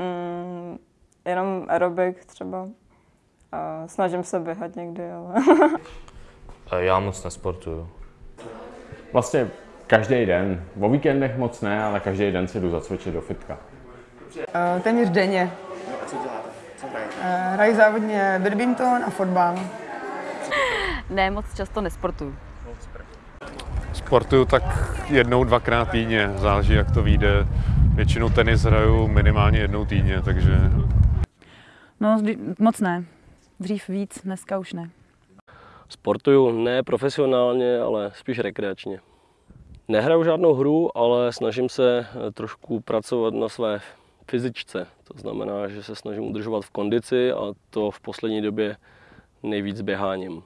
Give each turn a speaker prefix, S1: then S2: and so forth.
S1: Mm, jenom aerobik třeba. A snažím se běhat někdy, ale...
S2: Já moc nesportuju.
S3: Vlastně každý den. O víkendech moc ne, ale každý den si jdu zacvičit do fitka.
S4: Eh, Téměř denně. Eh, Hraji závodně badminton a fotbal.
S5: Ne, moc často nesportuju.
S6: Sportuju tak jednou, dvakrát týdně, záleží jak to vyjde. Většinou tenis hraju minimálně jednou týdně, takže
S7: No, moc ne. Dřív víc, dneska už ne.
S8: Sportuju ne profesionálně, ale spíš rekreačně. Nehraju žádnou hru, ale snažím se eh, trošku pracovat na své fyzičce. To znamená, že se snažím udržovat v kondici a to v poslední době nejvíc běháním.